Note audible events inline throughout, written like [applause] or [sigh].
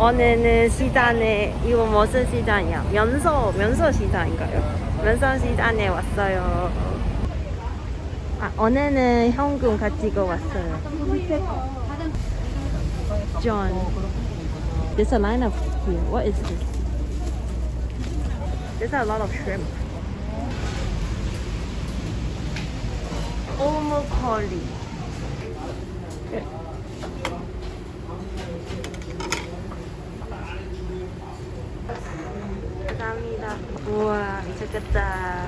오늘은 시장에 이거 무슨 시장이야? 면서 면서 시장인가요? 면서 시장에 왔어요. 아 오늘은 현금 가지고 왔어요. John, there's a line of here. What is this? There's a lot of shrimp. Almost curry. 감사합니다. 우와 미쳤겠다.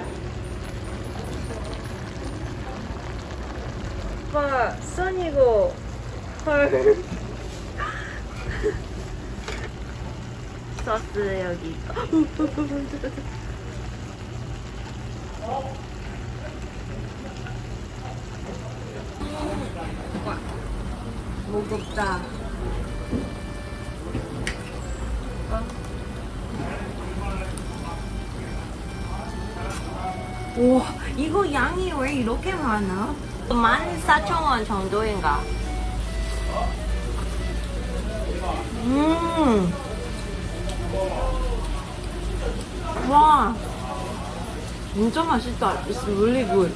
오빠 선이고 헐. [laughs] 소스 여기 [gasps] 있다. 와, 무겁다. 와 이거 양이 왜 이렇게 많아? 14,000원 정도인가? 음. 와. 진짜 맛있다. It's really good.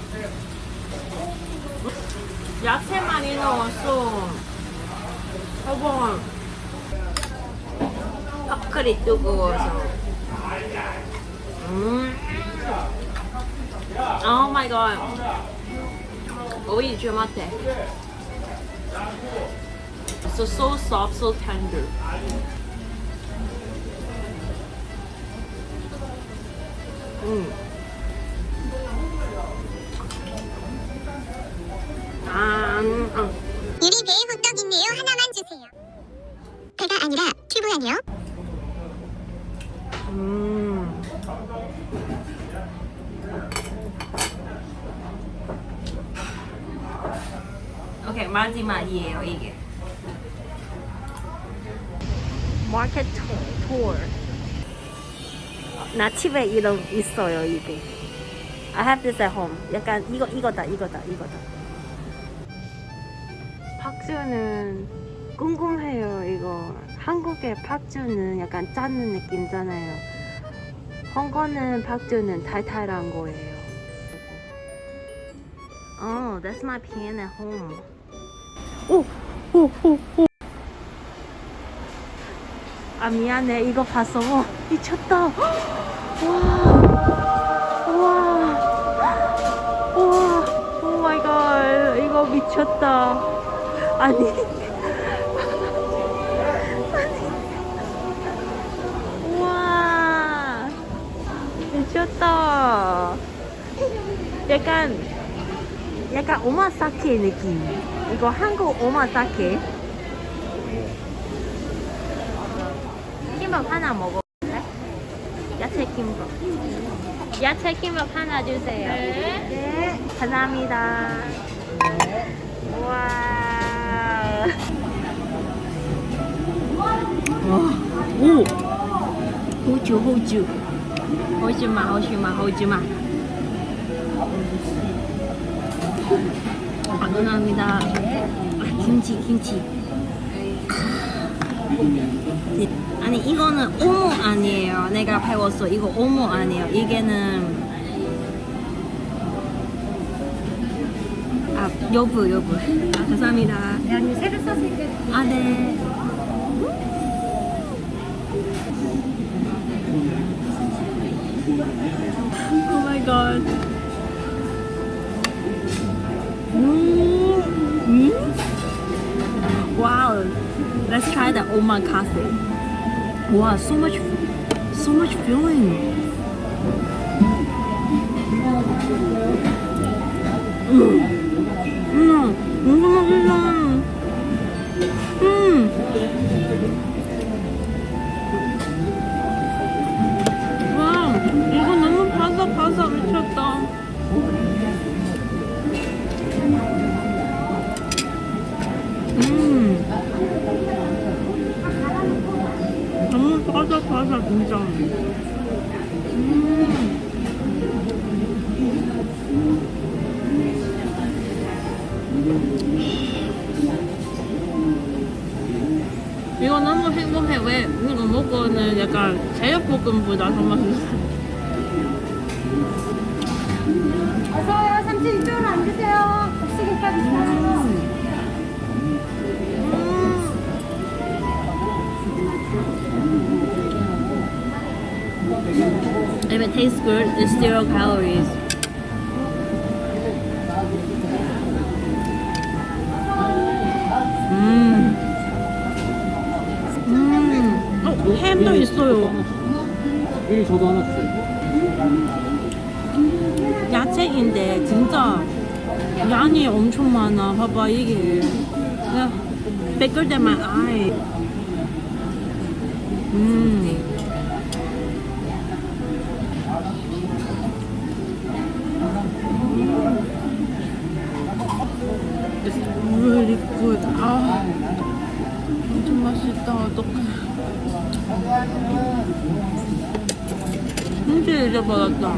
야채 많이 넣었어. 여보. 팝클이 뜨거워서. 음. Oh my god. 오이 좀 같아. So so soft, so tender. 음. 아, 음, 음. 유리 배에 호떡 있네요. 하나만 주세요. 배가 아니라 튜브 아니요? 음. 오케이 마지막이에요 이게. 마켓 투어. 나 집에 이런 있어요 이게. I have this at home. 약간 이거 이거다 이거다 이거다. 팍주는 궁금해요 이거. 한국의 팍주는 약간 짜는 느낌잖아요. 홍콩은 팍주는 달달한 거예요. Oh, that's my pan at home. 오, 오, 오, 오. 아 미안해 이거 봤어. 와, 미쳤다. 와, 와, 와, oh my god, 이거 미쳤다. 아니. 미쳤다. 약간 약간 오마카세 느낌. 이거 한국 오마카세. 김밥 하나 먹어볼래? 야채 김밥. 야채 김밥 하나 주세요. 네, 감사합니다. 우와. 오. 호주 호주 호주마 호주마 호주마. 감사합니다. 아, 김치 김치. 아니 이거는 오모 아니에요. 내가 배웠어. 이거 오모 아니에요. 이게는 아 여부 여부. 아, 감사합니다. 아니 새로 썼으니까 아네 Oh my god. Mm. Wow. Let's try the omakase. Wow, so much so much feeling. Mm. Mm. Hmm. 이거 너무 행복해. 왜 이거 먹고는 약간 제육볶음보다 더 맛있어. 어서와요. 삼촌 이쪽으로 앉으세요. 혹시 김밥 있어요 If it tastes good, it's zero calories. 음. 음. 어, 햄도 있어요. 여기 저도 하나 주세요. 야채인데 진짜 양이 엄청 많아. 봐봐 이게. 야, 뺏을 때만 아이. 음. It's really good. 아, 엄청 맛있다. 어떡해. 진짜 잊어버렸다.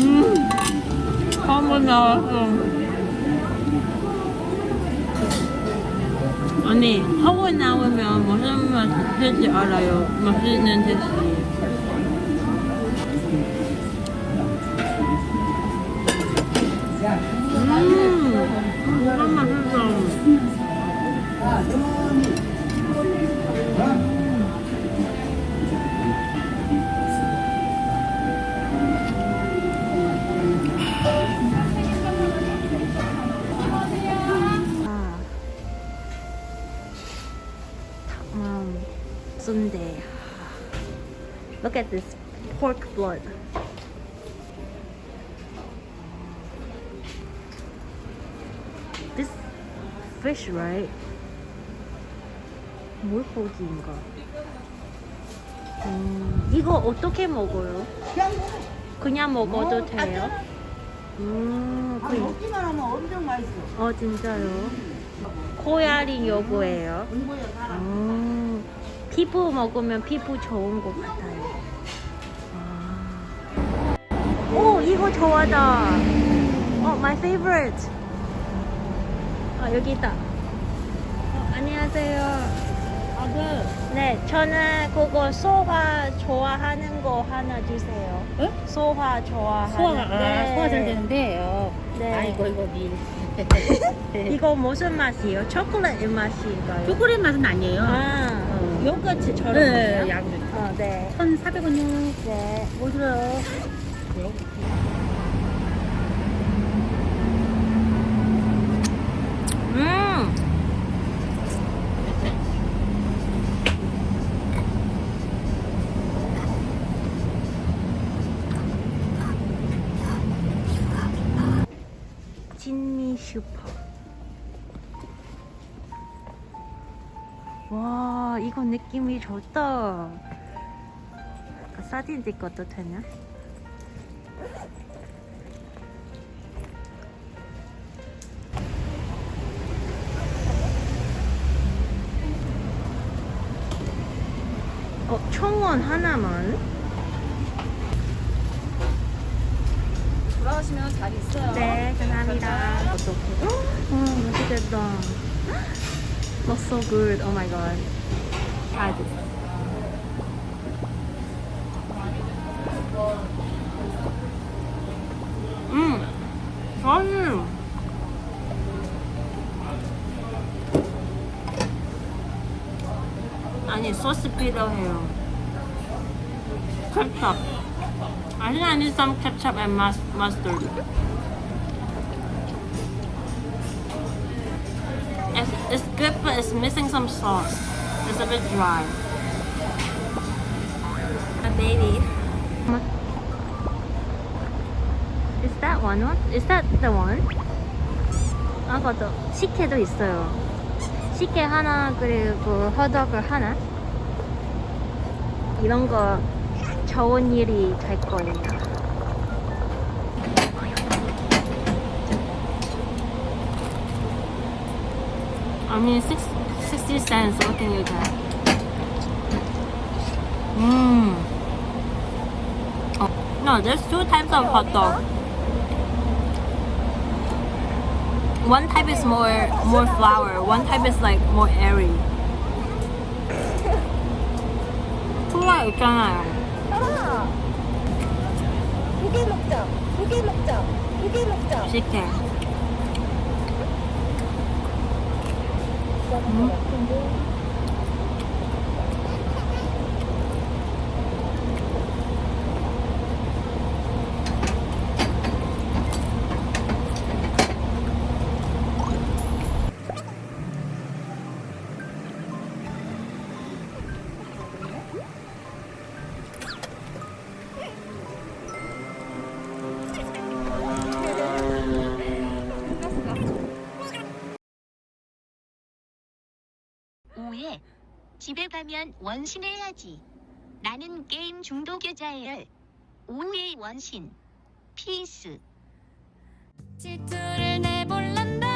음, 나왔어. 아니, 하고 나오면 무슨 맛일지 알아요. 맛있는 듯이. Pork blood. This fish, right? 물고기인가? 음, 이거 어떻게 먹어요? 그냥 먹어도 돼요? 음, 아, 그, 먹기만 하면 엄청 맛있어. 어 진짜요? 코야리 요거예요. 공부에 살아. 음, 피부 먹으면 피부 좋은 것 같아요. 이거 좋아다. 어, my favorite. 아, 여기 있다. 어, 안녕하세요. 네, 저는 그거 소화 좋아하는 거 하나 주세요. 응? 소화 좋아하는. 소화가 아, 네. 소화 잘 되는데. 어. 네. 아이고 이거 밀. [laughs] 이거 무슨 맛이에요? 초콜릿 맛인가요? 초콜릿 맛은 아니에요. 아, 어. 요거트처럼. 네, 먹나요? 야구르트. 어, 네. 1,400원이요. 네. 뭐 들어요? 느낌이 좋다. 사진 찍어도 되나? 어, 청원 하나만? 돌아오시면 잘 있어요. 네, 감사합니다. 어떡해. 어, 맛있겠다. Looks [gasps] so good. Oh my god. Try this. 음, 맛있어. 아니, 소스 필요해요. 케첩. I think I need some ketchup and mus- mustard. It's, it's good, but it's missing some sauce. It's a bit dry. A baby. Is that one? What? Is that the one? 아, 맞아. 식혜도 있어요. 식혜 하나, 그리고 허덕을 하나. 이런 거 좋은 일이 될 거예요. I mean, six, 60 cents. What can you get? Mmm. Oh, no, there's two types of hot dog. One type is more more flour. One type is like more airy. 투가 있잖아요. 두개 먹자. 두 개 먹자. 두 개 먹자. 식혜. 오 집에 가면 원신해야지. 나는 게임 중독 여자예요. 오해의 원신. 피스. 질투를 내볼란다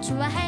좋아할 때